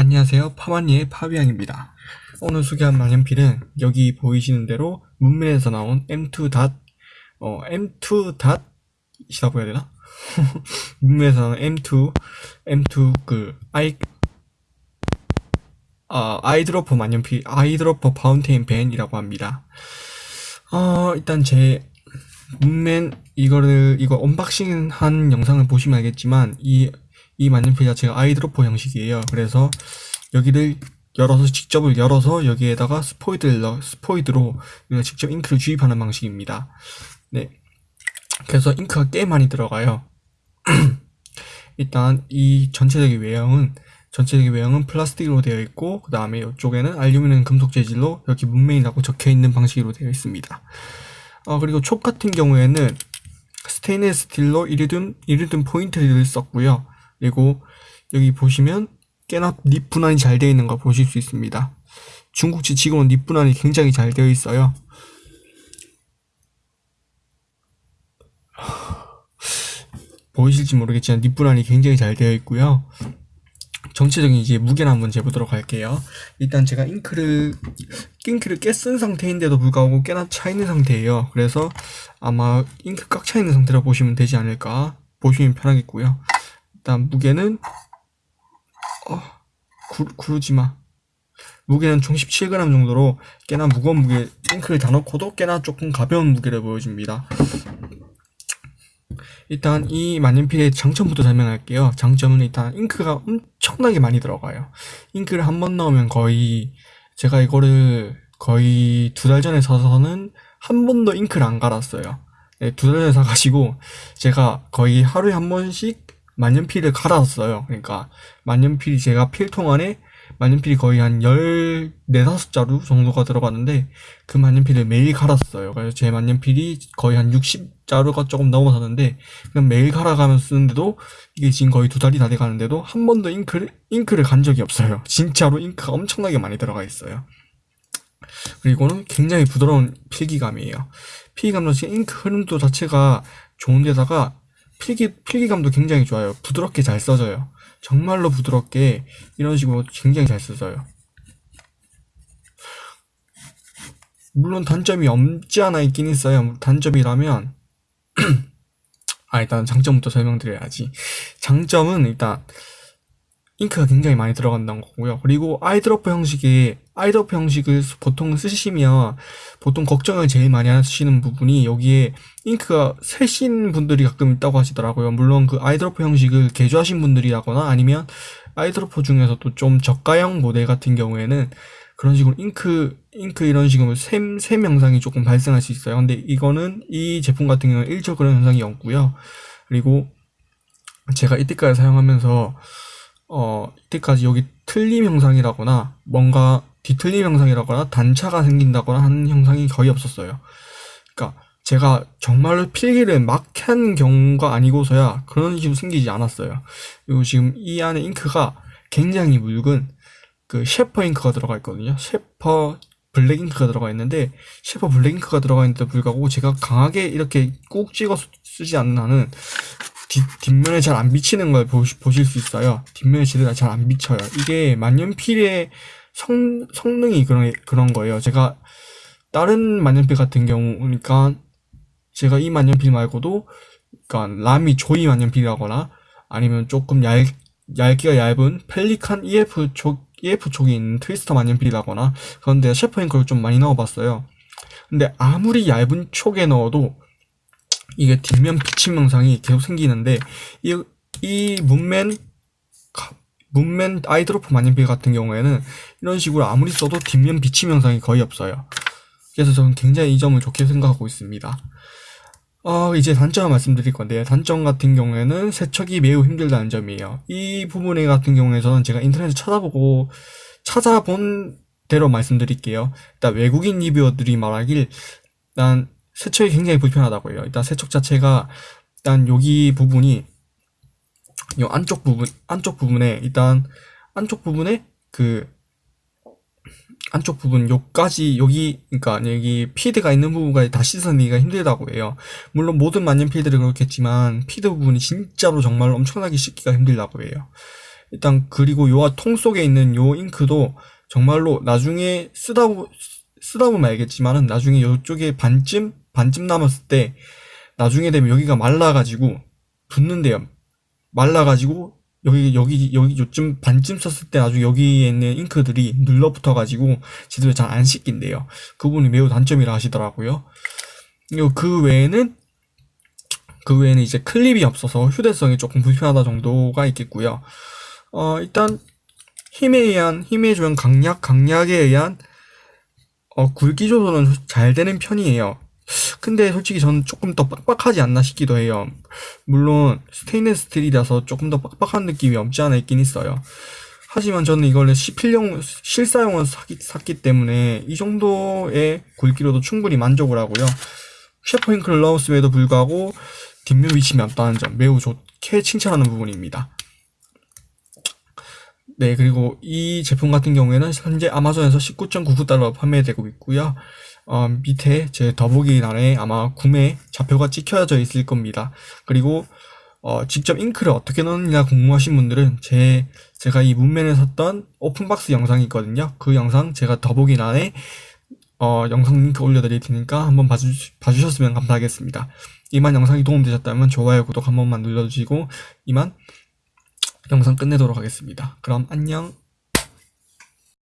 안녕하세요. 파마니의 파비앙입니다. 오늘 소개한 만년필은 여기 보이시는 대로 문맨에서 나온 M2 닷, 어, M2 닷, 이라고 해야 되나? 문맨에서 나온 M2, M2 그, 아이, 아, eyedropper 만년필, eyedropper fountain pen이라고 합니다. 어, 일단 제 문맨 이거를, 이거 unboxing 한 영상을 보시면 알겠지만, 이 이 만년필 자체가 아이드로퍼 형식이에요. 그래서 여기를 열어서 직접을 열어서 여기에다가 스포이드를 넣, 스포이드로 직접 잉크를 주입하는 방식입니다. 네. 그래서 잉크가 꽤 많이 들어가요. 일단 이 전체적인 외형은 전체적인 외형은 플라스틱으로 되어 있고 그 다음에 이쪽에는 알루미늄 금속 재질로 여기 문메인이라고 적혀 있는 방식으로 되어 있습니다. 어, 그리고 촉 같은 경우에는 스테인리스 스틸로 이리듐 이리듐 포인트를 썼고요. 그리고 여기 보시면 꽤나 nib 분할이 잘 되어 있는 걸 보실 수 있습니다. 중국제 지금은 nib 분할이 굉장히 잘 되어 있어요. 보이실지 모르겠지만 nib 분할이 굉장히 잘 되어 있고요. 전체적인 이제 무게를 한번 재보도록 할게요. 일단 제가 잉크를 잉크를 꽤 쓴 상태인데도 불구하고 꽤나 차 있는 상태예요. 그래서 아마 잉크 꽉 차 있는 상태로 보시면 되지 않을까 보시면 편하겠고요. 일단 무게는 어, 구, 구르지마. 무게는 총 17g 정도로 꽤나 무거운 무게 잉크를 다 넣고도 꽤나 조금 가벼운 무게를 보여줍니다. 일단 이 만년필의 장점부터 설명할게요. 장점은 일단 잉크가 엄청나게 많이 들어가요. 잉크를 한 번 넣으면 거의 제가 이거를 거의 두 달 전에 사서는 한 번도 잉크를 안 갈았어요. 네, 두 달 전에 사가지고 제가 거의 하루에 한 번씩 만년필을 갈았어요. 그러니까 만년필이 제가 필통 안에 만년필이 거의 한 14, 5자루 정도가 들어갔는데 그 만년필을 매일 갈았어요. 그래서 제 만년필이 거의 한 60자루가 조금 넘어섰는데 그냥 매일 갈아가면서 쓰는데도 이게 지금 거의 두 달이 다 돼가는데도 한 번도 잉크를, 잉크를 간 적이 없어요. 진짜로 잉크가 엄청나게 많이 들어가 있어요. 그리고는 굉장히 부드러운 필기감이에요. 필기감 자체 잉크 흐름도 자체가 좋은데다가 필기, 필기감도 굉장히 좋아요. 부드럽게 잘 써져요. 정말로 부드럽게 이런 식으로 굉장히 잘 써져요. 물론 단점이 없지 않아 있긴 있어요. 단점이라면 아 일단 장점부터 설명드려야지. 장점은 일단 잉크가 굉장히 많이 들어간다는 거고요. 그리고 eyedropper 형식의 eyedropper 형식을 보통 쓰시면 보통 걱정을 제일 많이 하시는 부분이 여기에 잉크가 세신 분들이 가끔 있다고 하시더라고요. 물론 그 eyedropper 형식을 개조하신 분들이라거나 아니면 eyedropper 중에서도 좀 저가형 모델 같은 경우에는 그런 식으로 잉크 잉크 이런 식으로 샘, 샘 현상이 조금 발생할 수 있어요. 근데 이거는 이 제품 같은 경우는 일절 그런 현상이 없고요. 그리고 제가 이때까지 사용하면서 어, 이때까지 여기 틀림 현상이라거나 뭔가 뒤틀림 현상이라거나 단차가 생긴다거나 하는 현상이 거의 없었어요. 그러니까 제가 정말로 필기를 막 한 경우가 아니고서야 그런 식으로 생기지 않았어요. 그리고 지금 이 안에 잉크가 굉장히 묽은 그 셰퍼 잉크가 들어가 있거든요. 셰퍼 블랙 잉크가 들어가 있는데 셰퍼 블랙 잉크가 들어가 있는데도 불구하고 제가 강하게 이렇게 꾹 찍어 쓰지 않는 한은 뒷, 뒷면에 잘 안 비치는 걸 보시, 보실 수 있어요. 뒷면에 제대로 잘 안 비쳐요. 이게 만년필의 성, 성능이 그런, 그런 거예요. 제가 다른 만년필 같은 경우, 그러니까 제가 이 만년필 말고도, 그러니까 람이 조이 만년필이라거나 아니면 조금 얇, 얇기가 얇은 펠리칸 EF 쪽, EF 쪽에 있는 트위스터 만년필이라거나 그런데 셰퍼 잉크를 좀 많이 넣어봤어요. 근데 아무리 얇은 촉에 넣어도 이게 뒷면 비침 영상이 계속 생기는데 이, 이 문맨 문맨 아이드로프 만년필 같은 경우에는 이런 식으로 아무리 써도 뒷면 비침 영상이 거의 없어요 그래서 저는 굉장히 이 점을 좋게 생각하고 있습니다 어, 이제 단점을 말씀드릴 건데요. 단점 같은 경우에는 세척이 매우 힘들다는 점이에요. 이 부분에 같은 경우에는 제가 인터넷에 찾아보고 찾아본 대로 말씀드릴게요. 일단 외국인 리뷰어들이 말하길 일단 세척이 굉장히 불편하다고 해요. 일단 세척 자체가 일단 여기 부분이 이 안쪽 부분 안쪽 부분에 일단 안쪽 부분에 그 안쪽 부분 요까지 여기 그러니까 여기 피드가 있는 부분까지 다 씻어내기가 힘들다고 해요. 물론 모든 만년필들이 그렇겠지만 피드 부분이 진짜로 정말 엄청나게 씻기가 힘들다고 해요. 일단 그리고 요통 속에 있는 요 잉크도 정말로 나중에 쓰다 보, 쓰다 보면 알겠지만은 나중에 요쪽에 반쯤 반쯤 남았을 때 나중에 되면 여기가 말라가지고 붙는데요. 말라가지고 여기 여기 여기 요쯤 반쯤 썼을 때 나중에 여기에 있는 잉크들이 눌러붙어가지고 제대로 잘 안 씻긴대요. 그 부분이 매우 단점이라 하시더라고요. 그 외에는 그 외에는 이제 클립이 없어서 휴대성이 조금 불편하다 정도가 있겠고요. 어 일단 힘에 의한 힘의 조형 강약 강약에 의한 어 굵기 조절은 잘 되는 편이에요. 근데 솔직히 저는 조금 더 빡빡하지 않나 싶기도 해요. 물론 스테인레스 스틸이라서 조금 더 빡빡한 느낌이 없지 않아 있긴 있어요. 하지만 저는 이걸 실필용 실사용을 샀기, 샀기 때문에 이 정도의 굵기로도 충분히 만족을 하고요. 셰퍼잉크를 넣었음에도 불구하고 뒷면 위침이 없다는 점 매우 좋게 칭찬하는 부분입니다. 네, 그리고 이 제품 같은 경우에는 현재 아마존에서 19.99달러 판매되고 있고요. 어, 밑에 제 더보기란에 아마 구매 좌표가 찍혀져 있을 겁니다. 그리고 어, 직접 잉크를 어떻게 넣느냐 궁금하신 분들은 제 제가 이 문면에 샀던 오픈박스 영상이 있거든요. 그 영상 제가 더보기 란에 어, 영상 링크 올려드릴 테니까 한번 봐주, 봐주셨으면 감사하겠습니다. 이만 영상이 도움되셨다면 좋아요, 구독 한 번만 눌러주시고 이만 영상 끝내도록 하겠습니다. 그럼 안녕.